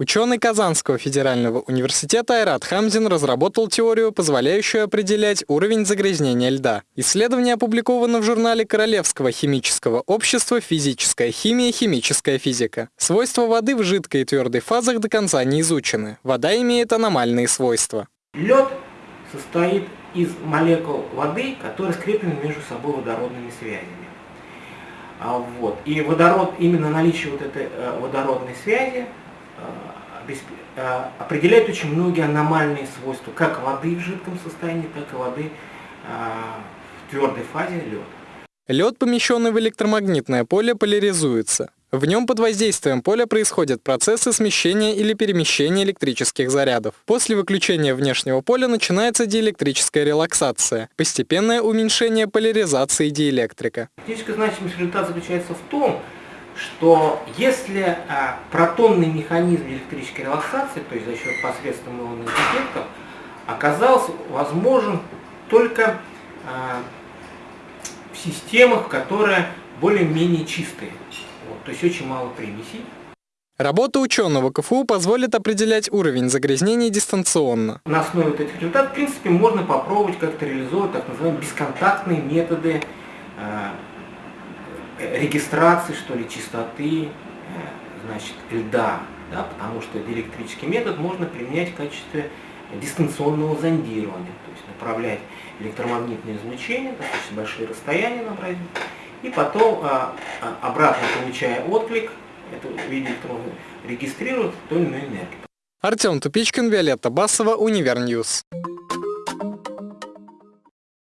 Ученый Казанского федерального университета Айрат Хамзин разработал теорию, позволяющую определять уровень загрязнения льда. Исследование опубликовано в журнале Королевского химического общества «Физическая химия. Химическая физика». Свойства воды в жидкой и твердой фазах до конца не изучены. Вода имеет аномальные свойства. Лед состоит из молекул воды, которые скреплены между собой водородными связями. А, вот. И водород, именно наличие вот этой э, водородной связи определяет очень многие аномальные свойства, как воды в жидком состоянии, так и воды в твердой фазе лед. Лед, помещенный в электромагнитное поле, поляризуется. В нем под воздействием поля происходят процессы смещения или перемещения электрических зарядов. После выключения внешнего поля начинается диэлектрическая релаксация, постепенное уменьшение поляризации диэлектрика. Фактическая значимость результата заключается в том, что если а, протонный механизм электрической релаксации, то есть за счет посредством ионных эффектов, оказался возможен только а, в системах, которые более-менее чистые. Вот, то есть очень мало примесей. Работа ученого КФУ позволит определять уровень загрязнений дистанционно. На основе вот этих результатов, в принципе, можно попробовать как-то реализовать так называемые бесконтактные методы э, регистрации, что ли, чистоты, значит, льда, да, потому что диэлектрический метод можно применять в качестве дистанционного зондирования, то есть направлять электромагнитное излучение, достаточно большие расстояния набрать, и потом а, а, обратно получая отклик, это в виде электрона, регистрирует ту или иную энергию. Артем Тупичкин, Виолетта Басова, Универ News.